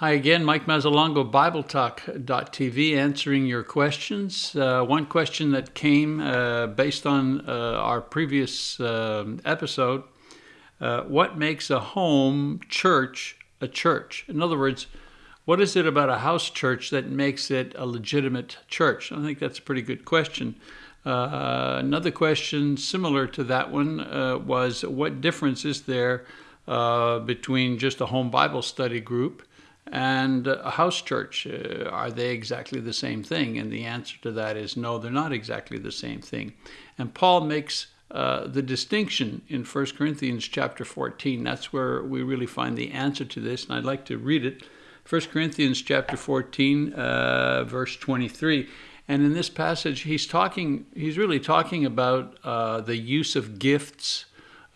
Hi again, Mike Mazzalongo, BibleTalk.tv, answering your questions. Uh, one question that came uh, based on uh, our previous um, episode uh, What makes a home church a church? In other words, what is it about a house church that makes it a legitimate church? I think that's a pretty good question. Uh, another question similar to that one uh, was What difference is there between just a home Bible study group? And a house church. Uh, are they exactly the same thing? And the answer to that is no, they're not exactly the same thing. And Paul makes uh, the distinction in 1 Corinthians chapter 14. That's where we really find the answer to this, and I'd like to read it. 1 Corinthians chapter 14, uh, verse 23. And in this passage, he's talking, he's really talking about uh, the use of gifts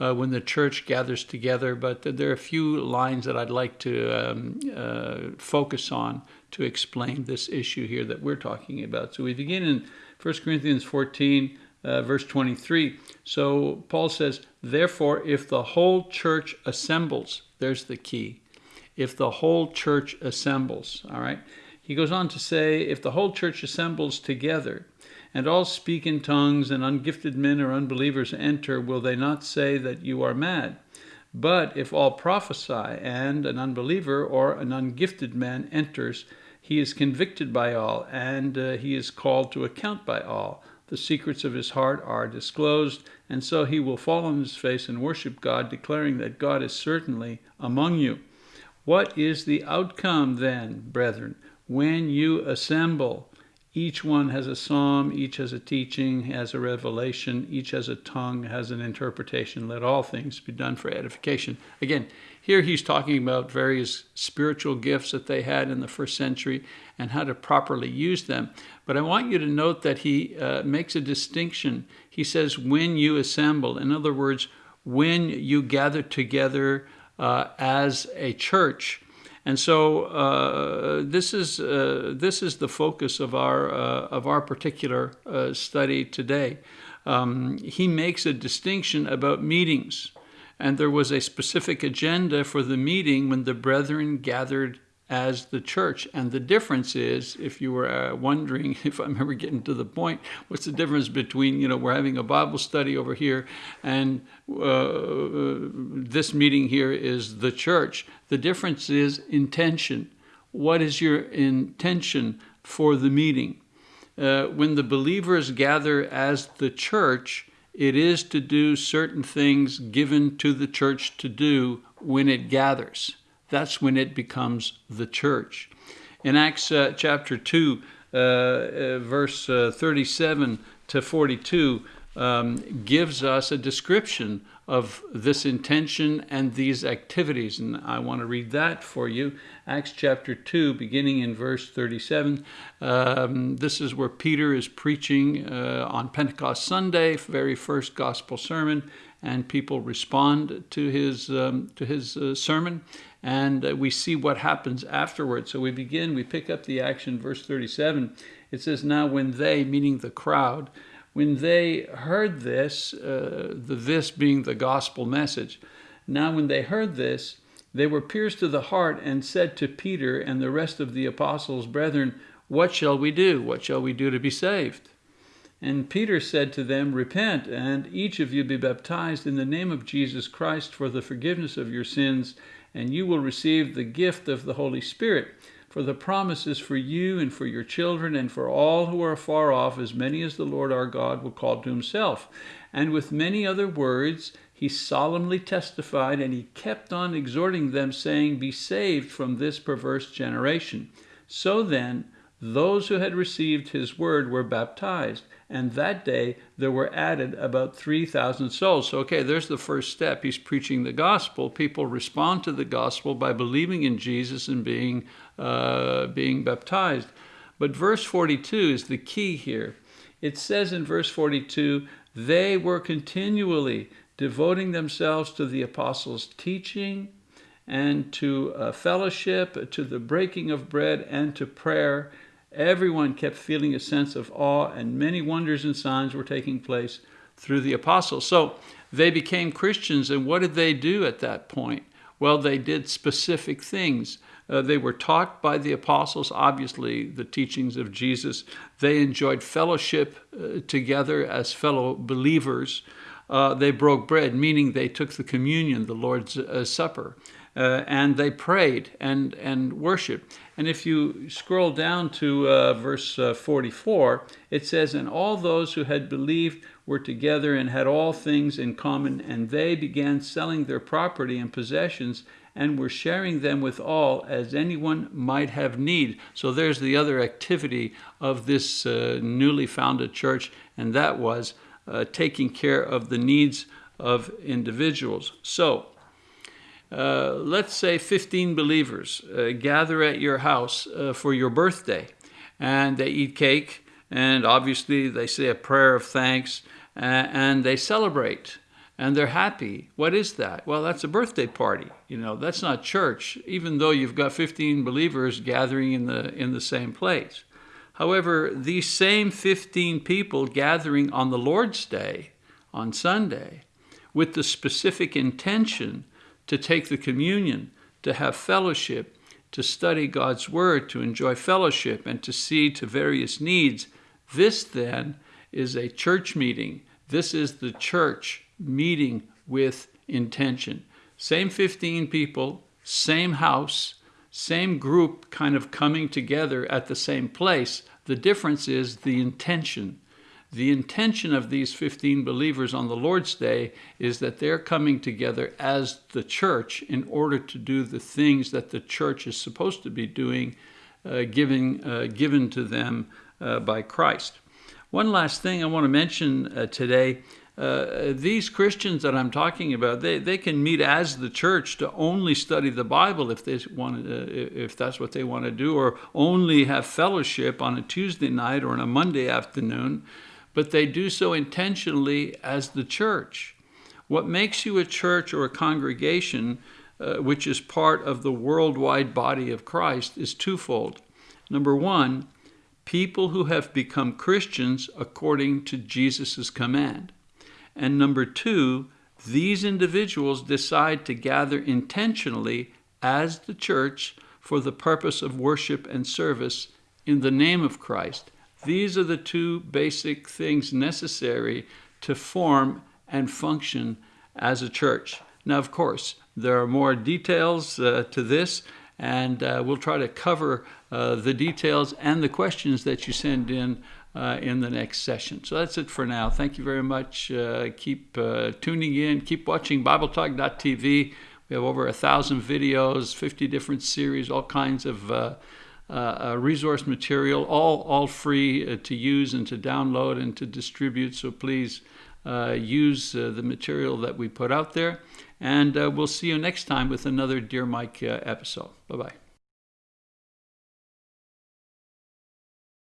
uh, when the church gathers together. But there are a few lines that I'd like to um, uh, focus on to explain this issue here that we're talking about. So we begin in 1 Corinthians 14, uh, verse 23. So Paul says, Therefore, if the whole church assembles, there's the key. If the whole church assembles, all right? He goes on to say, if the whole church assembles together, and all speak in tongues, and ungifted men or unbelievers enter, will they not say that you are mad? But if all prophesy, and an unbeliever or an ungifted man enters, he is convicted by all, and uh, he is called to account by all. The secrets of his heart are disclosed, and so he will fall on his face and worship God, declaring that God is certainly among you. What is the outcome then, brethren, when you assemble? Each one has a psalm, each has a teaching, has a revelation, each has a tongue, has an interpretation. Let all things be done for edification. Again, here he's talking about various spiritual gifts that they had in the first century and how to properly use them. But I want you to note that he uh, makes a distinction. He says, when you assemble, in other words, when you gather together uh, as a church, and so uh, this is uh, this is the focus of our uh, of our particular uh, study today. Um, he makes a distinction about meetings, and there was a specific agenda for the meeting when the brethren gathered as the church. And the difference is, if you were uh, wondering if I'm ever getting to the point, what's the difference between, you know, we're having a Bible study over here and uh, this meeting here is the church. The difference is intention. What is your intention for the meeting? Uh, when the believers gather as the church, it is to do certain things given to the church to do when it gathers that's when it becomes the church. In Acts uh, chapter 2, uh, uh verse uh, 37 to 42, um, gives us a description of this intention and these activities. And I want to read that for you. Acts chapter 2, beginning in verse 37. Um, this is where Peter is preaching uh, on Pentecost Sunday, very first gospel sermon, and people respond to his, um, to his uh, sermon and uh, we see what happens afterwards. So we begin, we pick up the action, verse 37. It says, Now when they, meaning the crowd, when they heard this, uh, the this being the gospel message, now when they heard this, they were pierced to the heart and said to Peter and the rest of the apostles, Brethren, what shall we do? What shall we do to be saved? And Peter said to them, Repent, and each of you be baptized in the name of Jesus Christ for the forgiveness of your sins, and you will receive the gift of the Holy Spirit. For the promise is for you and for your children and for all who are far off, as many as the Lord our God will call to himself. And with many other words, he solemnly testified, and he kept on exhorting them, saying, Be saved from this perverse generation. So then, those who had received his word were baptized, and that day there were added about 3,000 souls. So, okay, there's the first step. He's preaching the gospel. People respond to the gospel by believing in Jesus and being, uh, being baptized. But verse 42 is the key here. It says in verse 42 they were continually devoting themselves to the apostles' teaching and to uh, fellowship, to the breaking of bread, and to prayer. Everyone kept feeling a sense of awe, and many wonders and signs were taking place through the apostles. So they became Christians, and what did they do at that point? Well, they did specific things. Uh, they were taught by the apostles, obviously, the teachings of Jesus. They enjoyed fellowship uh, together as fellow believers. Uh, they broke bread, meaning they took the communion, the Lord's uh, Supper, uh, and they prayed and, and worshiped. And if you scroll down to uh, verse 44, it says, And all those who had believed were together and had all things in common, and they began selling their property and possessions and were sharing them with all as anyone might have need. So there's the other activity of this uh, newly founded church, and that was uh, taking care of the needs of individuals. So uh, let's say 15 believers uh, gather at your house uh, for your birthday, and they eat cake, and obviously they say a prayer of thanks, and they celebrate and they're happy. What is that? Well, that's a birthday party. You know, that's not church, even though you've got 15 believers gathering in the in the same place. However, these same 15 people gathering on the Lord's Day, on Sunday, with the specific intention to take the communion, to have fellowship, to study God's Word, to enjoy fellowship, and to see to various needs, this then is a church meeting. This is the church meeting with intention. Same 15 people, same house, same group kind of coming together at the same place. The difference is the intention. The intention of these 15 believers on the Lord's Day is that they're coming together as the church in order to do the things that the church is supposed to be doing, uh, giving, uh, given to them uh, by Christ. One last thing I want to mention uh, today uh, these Christians that I'm talking about, they, they can meet as the church to only study the Bible if they want, uh, if that's what they want to do, or only have fellowship on a Tuesday night or on a Monday afternoon, but they do so intentionally as the church. What makes you a church or a congregation, uh, which is part of the worldwide body of Christ, is twofold. Number one, people who have become Christians according to Jesus' command. And number two, these individuals decide to gather intentionally as the church for the purpose of worship and service in the name of Christ. These are the two basic things necessary to form and function as a church. Now, of course, there are more details uh, to this, and uh, we'll try to cover uh, the details and the questions that you send in uh, in the next session. So that's it for now. Thank you very much. Uh, keep uh, tuning in. Keep watching BibleTalk.tv. We have over a thousand videos, 50 different series, all kinds of uh, uh, resource material, all all free uh, to use and to download and to distribute. So please use the material that we put out there. And we'll see you next time with another Dear Mike episode. Bye bye.